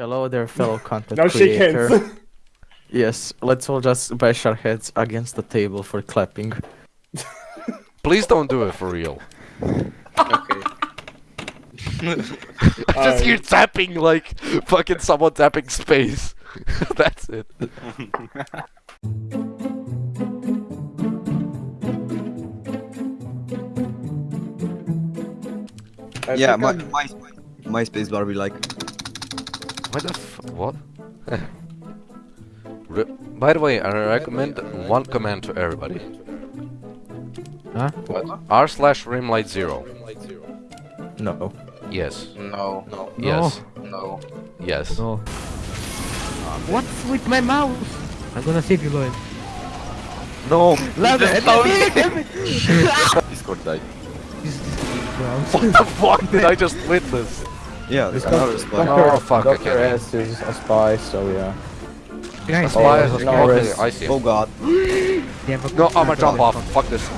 Hello there, fellow content Now shake creator. hands. Yes, let's all just bash our heads against the table for clapping. Please don't do it for real. Okay. I Just hear tapping like fucking someone tapping space. That's it. Yeah, think my, I'm- my MySpace bar be like, What the f- what? Re By the way, I recommend one command to everybody. Huh? What? R slash rimlight zero. No. Yes. No. No. Yes. No. Yes. No. Uh, What's with my mouse? I'm gonna save you, Lloyd. No. Discord died. This, this grounds. What the fuck did I just witness? Yeah, there's another spot. Oh, fuck, I Dr. can't. S is a spy, so yeah. Guys, Oh, Why? no okay. I see. Oh god. they have a No, I'm gonna jump off. Fuck this.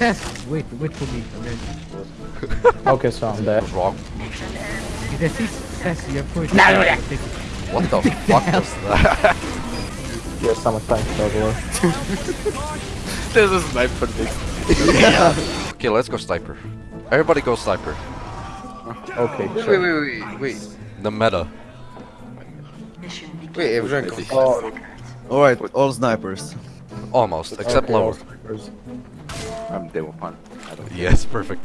Yes, wait, wait for me. Okay. Okay, so I'm dead. What's wrong? This is yes, you're first. What the fuck was that? Yes, I'm a time traveler. There's a sniper next. okay, let's go sniper. Everybody go sniper. Okay, Wait, sure. wait, wait, wait. The meta. Wait, Evgenko. Oh, uh, Alright, all snipers. Almost, except okay, lower. snipers. I'm demo fan. Yes, perfect.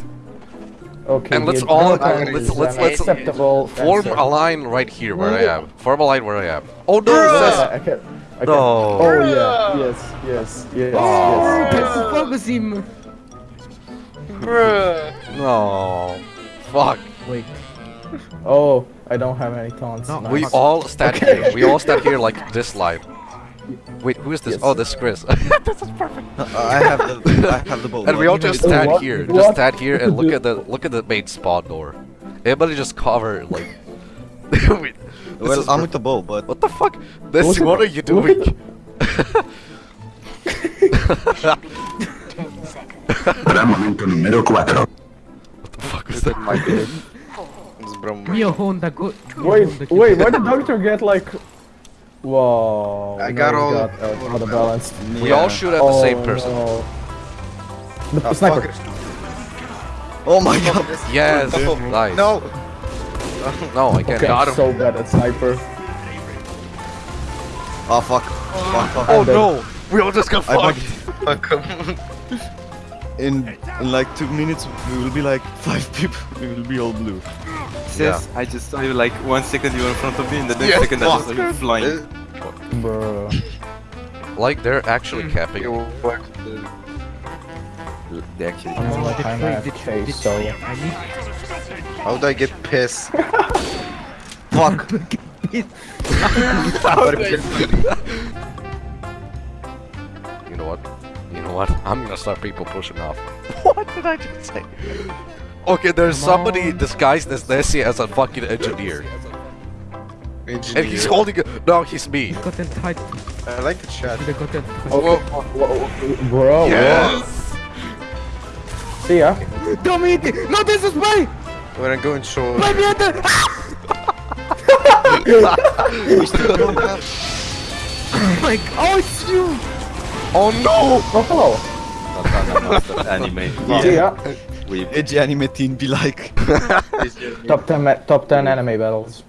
Okay, And let's all- adrenaline let's- uh, let's- let's acceptable Form answer. a line right here where I am. Form a line where I am. Oh no! Yeah, I can, I can. No. Oh yeah, yes, yes, yes, Oh, yes. let's focus him. No. Fuck. Wait, Oh, I don't have any taunts. No, Nice. We all stand here. We all stand here like this line. Wait, who is this? Yes. Oh, this is Chris. this is perfect. Uh, I have the I have the bow. And we all just stand What? here. What? Just stand here and look at the look at the main spawn door. Everybody just cover like. Wait, Well, I'm per- with the bow, but What the fuck? This, Look what are you look at doing? Momento número 4. What the fuck was that? My bad. It's Brom. Mio Honda go. Wait, Honda wait, why did Doctor get like... Whoa. I got all- Got, uh, out of balance. We all shoot at the oh, same person. No. The Ah, sniper. Oh my god. Yes, nice. No! no, I can't. Okay, Got I'm him. so bad at sniper. Oh fuck. Fuck, fuck. Oh no, we all just got I fucked. Fuck. In in like two minutes we will be like five people. We will be all blue. Sis, I just saw you like one second you were in front of me and the next Yes, second I just saw you flying. Bro. Like they're actually hmm. capping. You work the... They actually I'm like the kind trade, of the chase, trade, so... I How do I get pissed? Fuck. You know what? You know what? I'm gonna start people pushing off. what did I just say? Okay, there's Come somebody on. disguised as Nessie as a fucking engineer. And he's holding a- No, he's me. gotten tight. I like the chat. Should have gotten tight. Okay, whoa, whoa, bro. Yes! whoa. See ya. Dominic! No, this is mine! When I go in show... My brother! Oh my god! Oh, it's you! Oh no! Oh, hello. anime. See ya. We Edgy anime teen be like. Top 10, top 10 anime battles.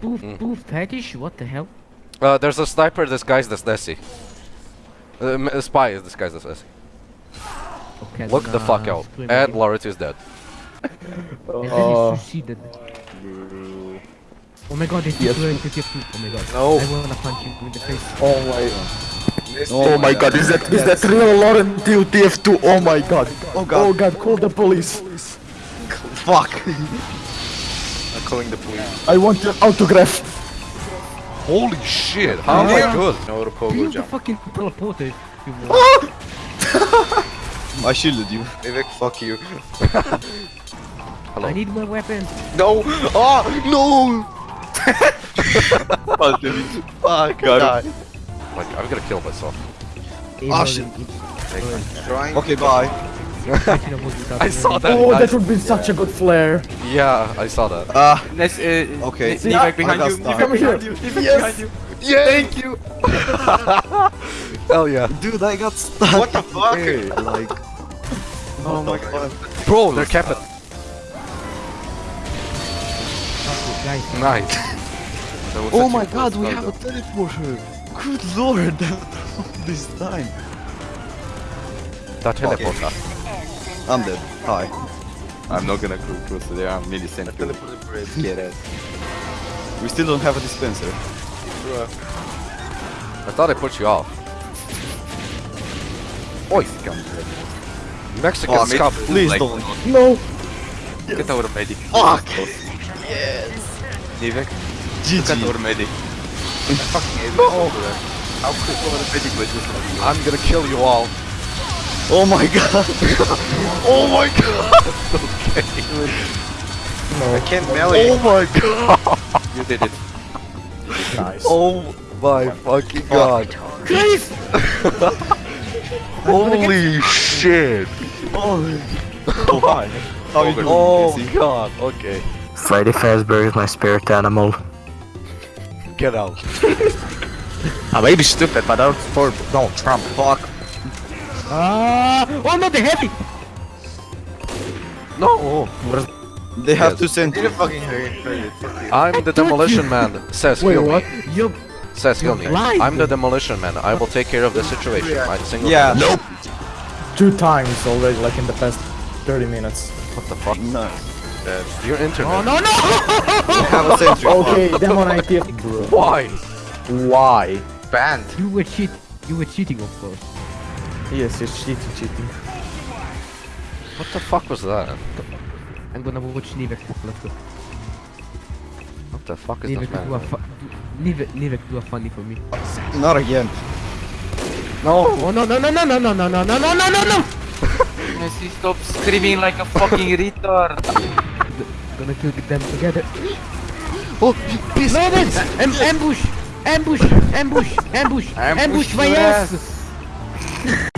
Poof, poof, fetish? What the hell? Uh, there's a sniper disguised as Nessie. Uh, m- a spy is disguised as Nessie. Okay, Look the fuck out. swim And again. Is dead. And then he succeeded. Oh my god, this Yes. is going to get you. Oh my god. No. I wanna punch you in the face. oh my... Oh my god, is that is that real Lauren TF2? Oh my god. Oh god. Oh god. god, call the police. Fuck. I'm calling the police. I want your autograph. Holy shit, how am I good? No Do pogo you jump. fucking teleporter? You. Ah! I shielded you. Vivek, fuck you. Hello. I need my weapons. No! Oh! No! Fuck. Got die. Like, I'm gonna kill myself. Ah, shit. Okay, bye. Fighting a boss without I saw that. Oh, that would be such a good flare. Yeah, I saw that. Ah, Let's, uh, Okay. N- Nivek behind you. got Nivek stuck. behind you. Nivek behind you. Yeah. Thank you. Hell yeah. dude, I got stuck. What the fuck? Hey, like. Oh my god. Bro, they're capped. Nice. Oh my god, we have a teleporter. Good lord, this time. Ta teleporta. I'm dead. Hi. I'm not gonna go close to there. I'm millisecond. Get it. We still don't have a dispenser. I thought I put you off. Oi, Mexican Fuck, scum. please like- don't. No. Get our medic. Fuck. Yes! Nivek, look at GG. our medic. Fucking hate oh. How could our medic was just like I'm gonna kill you all. Oh my god. Oh my god. okay I can't melee. Oh my god. you did it. Nice. Oh my fucking oh god. Holy shit. Oh, oh hi. How? Oh Casey? god. Okay. Freddy Fazbear is my spirit animal. Get out. I may be stupid, but I don't for Donald Trump. Fuck. Ah! Oh no, the heavy! No. They have Yes. to send Didn't fucking hurt. hurt it. Fuck you. I'm the demolition man. Says Wait, heal what? me. You Says heal me. You're blind. I'm the demolition man. I will take care of the situation. I single Yeah. Nope. Two times already, like in the past 30 minutes. What the fuck? No. Your internet. Oh no no! They have a sentry. Okay, Demon IT. Bro. Why? Why? Banned. you were cheat. You were cheating, of course. Yes, you're cheating, cheating. What the fuck was that? I'm gonna watch Nivek. Let's go. What the fuck is Nivek that do a man? do- Nivek, Nivek do a funny for me. Not again. No. Oh no no no no no no no no no no no no no! Messi, stop screaming like a fucking retard. Gonna kill them together. Oh. No, no! Am ambush! Ambush! Ambush! Ambush! Ambush my ass!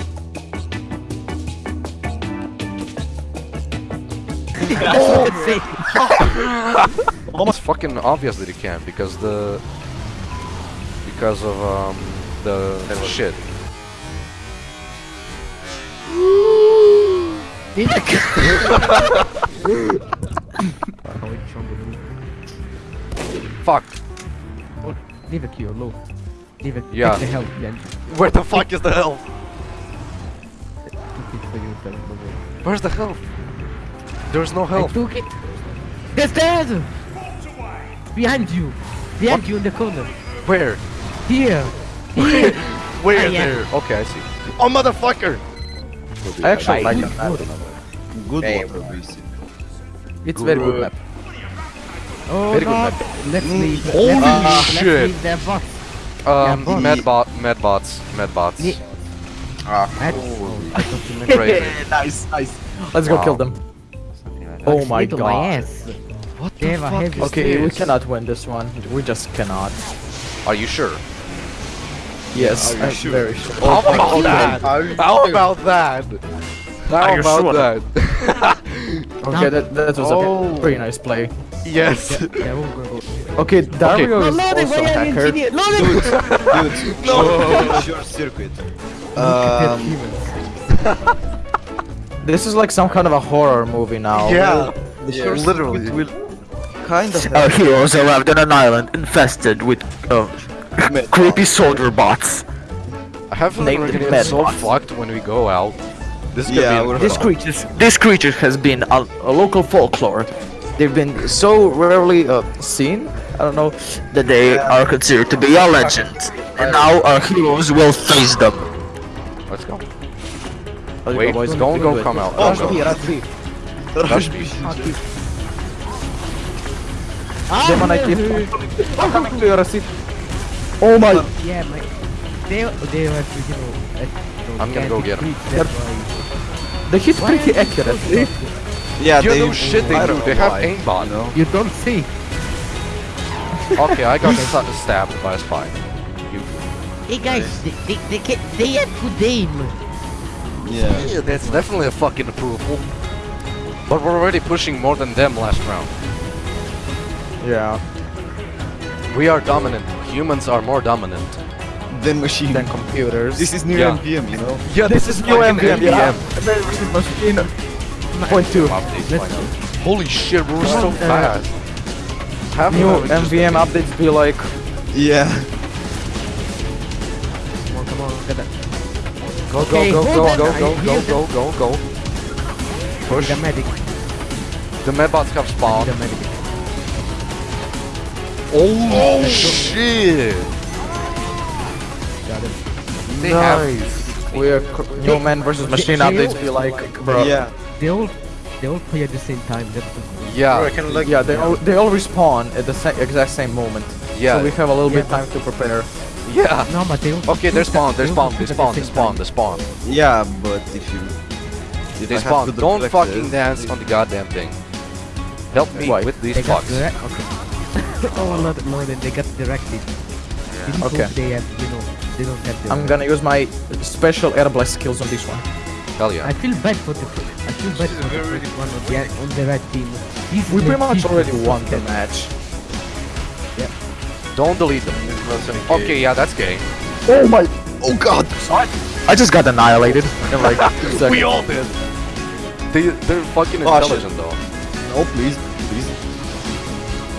What Almost fucking obvious that he can because the because of um the shit. Fuck. Nivek, you're low. Nivek, Yeah. take the help, yeah. Where the fuck is the health? Took it for you, fella, no way. Where's the health? There's no I health. took it. There's dead! Behind you! Behind you in the corner! Where? Here! Here! Where Ah, yeah. there? Okay, I see. Oh motherfucker! I actually like Good, that map. good. Good Hey, water, it's good. very good map. Oh, very God. good map. Let's mm. leave. Holy uh, shit! Leave their bots. Um, yeah, mad bot, mad bots, mad bots. Yeah. Ah, mad crazy. nice, nice. Let's wow. go kill them. Like oh my God! My ass. What the Deva fuck is Okay, this? we cannot win this one. We just cannot. Are you sure? Yes, I'm sure? very sure. How oh about that? How about that? How about that? Okay, that, that was Oh. a pretty nice play. yes. They're all gonna go. Okay, Dario No, is loading, also a are you hacker. engineer? Loading! Dude, no. Short circuit. Um, This is like some kind of a horror movie now. Yeah. the short literally. circuit will kind of Our heroes arrived on an island infested with uh, creepy soldier bots. I have a Named feeling we're the gonna get so fucked when we go out. This Yeah, gonna be we're- This creature, this creature has been a, a local folklore. They've been so rarely uh, seen. I don't know. That they are considered to be a legend. And now our heroes will face them. Let's go. Let's Wait, go, boys. don't Do go come out. Oh, Don't go. here, that's me. Rush Demon IT. I'm coming to your seat. Oh my. Yeah, my. They, they have to, you know. uh, I'm gonna go get him. why. They hit pretty accurately. Yeah, You they know shit they do. don't They have why, aimbot. you know? You don't see. Okay, I got sta- stabbed by a spy. You. Hey guys, they, they, they, can, they have good aim. Yeah. Yeah, that's definitely a fucking approval. But we're already pushing more than them last round. Yeah. We are dominant. Humans are more dominant. Then machine. Then computers. This is new Yeah. MVM, you know? Yeah, this, is new MVM, yeah. Point two. Holy shit, we're so uh, fast. Half New of them is just MVM updates be like Yeah. Come on, come on, get that. Go, Okay, go, go, go, go, go, go, go, go, go. Push. The medic, The medbots have spawned. the medic. Oh, shit! Got it. They have. we're cr- new man versus machine they- updates be like bro. Yeah. They all, they all play at the same time. That's. Yeah, I can like Yeah, they all they all respawn at the sa- exact same moment. yeah, So we have a little Yeah, bit time to prepare. yeah. No, but they. Okay, they spawn, they all spawn, they compete at spawn, they same spawn, time. they spawn. Yeah, but if you... If They spawn. Don't reflexes- fucking dance on the goddamn thing. Help me Why? with these They fucks. Okay. oh, a lot more than they got directed. Yeah. Okay. They have, you know, they don't have the. I'm gonna use my special air blast skills on this one. Hell yeah. I feel bad for the. I feel bad for the first one on the on the red team. He's We pretty much already won the match. Yeah. Don't delete them. Okay, yeah, that's gay. Oh my! Oh god! What? I just got annihilated. In like. We all did. They, they're fucking Oh, shit. intelligent though. No, please. Please.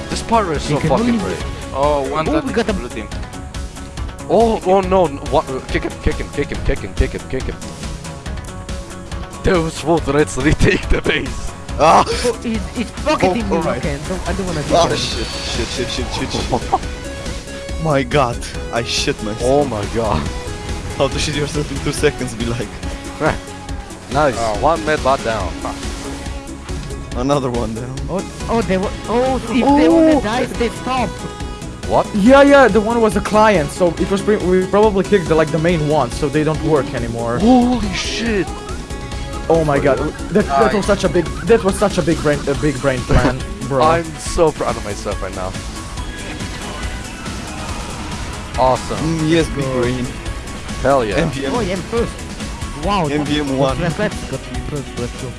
This part is so fucking great. Oh, one Oh, that we got is them. blue team. Oh, oh no, no what, kick him, kick him, kick him, kick him, kick him, kick him. Those both reds retake the base. Ah! Oh, he's, he's pocketing Oh, me. alright. Okay, don't, I don't wanna do Ah, that. shit, shit, shit, shit, shit, shit. My god, I shit myself. Oh my god. How to shit yourself in two seconds be like. Nice. One med bot down. Another one down. Oh, oh, they were. Oh, if they wanna die, they stop. What? Yeah, yeah, the one was a client, so it was pre- we probably kicked the like the main ones, so they don't work anymore. Holy shit. Oh my god, that, that was such a big that was such a big brain a big brain plan, bro. I'm so proud of myself right now. Awesome. Mm, yes, big green. Hell yeah. MVM. Oh, yeah, first. Wow. MVM one. Let's, let's got me first. Let's go.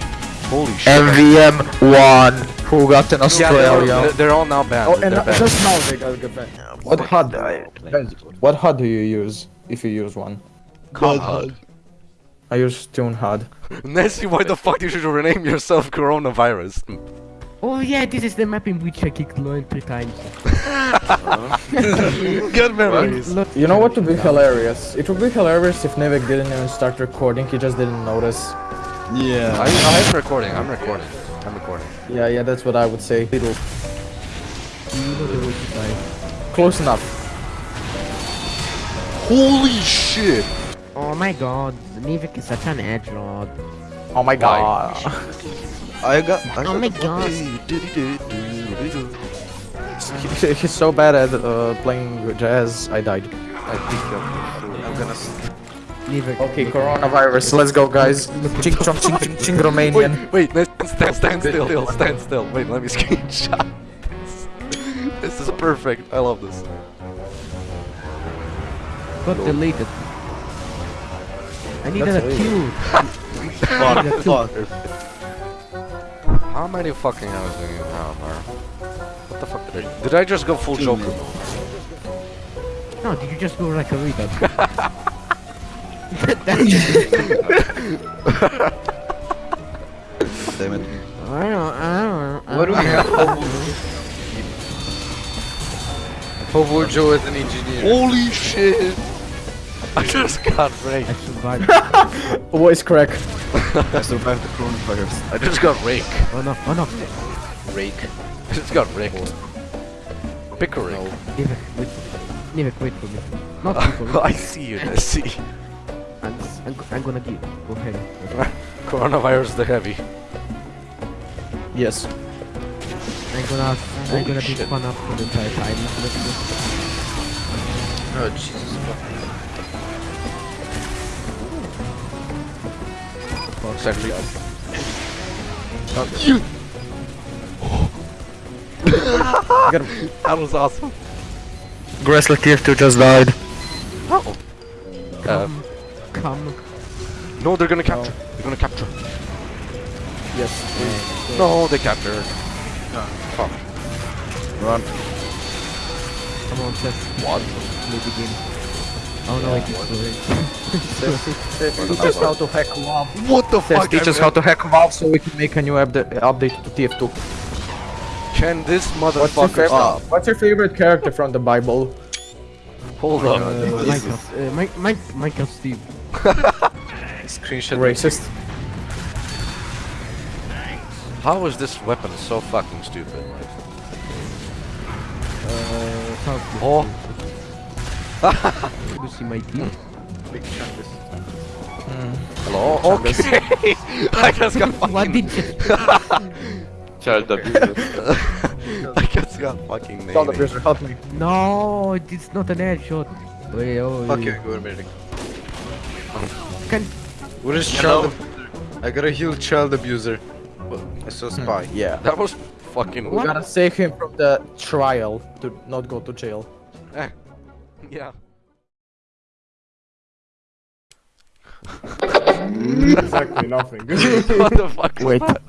Holy shit. MVM one who got in Yeah, Australia. they're, they're all now banned. oh, and uh, banned. just now they got good back. What HUD? What HUD do you use if you use one? God HUD. I use ToonHUD. Nessie, why the fuck did you rename yourself coronavirus? Oh yeah, this is the map in which I kicked Loin three times. Good memories. Lo- You know what would be hilarious? It would be hilarious if Nevik didn't even start recording, he just didn't notice. Yeah. I, I'm recording, I'm recording. I'm recording. Yeah, yeah, that's what I would say. Little. You know the way to die. Close enough. Holy shit! Oh my god, Nivik is such an edgelord. Oh my god. I got. I Oh got my god. He's so bad at uh, playing jazz, I died. I think I'm I'm gonna. S- Okay, coronavirus, let's go guys. Ching chong ching ching ching Romanian. Wait, wait, stand, stand still, still, stand still. Wait, let me screenshot this. This is perfect. I love this. Got deleted. I needed That's a weird. kill. Fuck, fuck. How many fucking hours do you have, Mar? What the fuck did I... Did I just go full Joker? No, did you just go like a retard? Damn it. I don't, I don't, What do we have? Hopefully Joe is an engineer. Holy shit! I just got raped. I survived. Voice crack. I survived the coronavirus. I just got raked. Oh no, oh no. Rake. I just got raked. Pickering. Nivik, wait for me. Nivik, wait for me. Not wait for me. I see you, Nessie. I'm, I'm, gonna give. Go ahead. Coronavirus the heavy. Yes. I'm gonna, I'm gonna be shit. spun up for the entire time. Let's go. Oh Jesus. Exactly. Get him. That was awesome. Gressler tier 2 just died. Oh. Uh, Come. No, they're gonna capture. They're gonna capture. Yes. No, they captured. Fuck. Run. Come on, Seth. What? Play the game. Oh no, it is too late. Teach us how to hack WoW. What the Tess, fuck? teach us how to hack WoW so we can make a new upda- update to TF2. Can this What's motherfucker favorite, stop? what's your favorite character from the Bible? Hold on. Uh, Minecraft. Uh, Mi- Mi- Minecraft Steve. Screenshot. Racist. How is this weapon so fucking stupid? Uh, South. Oh, You see my team? Big chungus. hello. Okay. I just got fucking... What did you? Child abuser. I just got fucking Child named. abuser, help me. No, it's not an air shot. Wait, oh, Fuck you, go medic. Can What is child? I gotta heal child abuser. I saw spy. Yeah. That was fucking. We gotta save him from the trial to not go to jail. Eh. Yeah. Exactly nothing. what the fuck? Wait, that?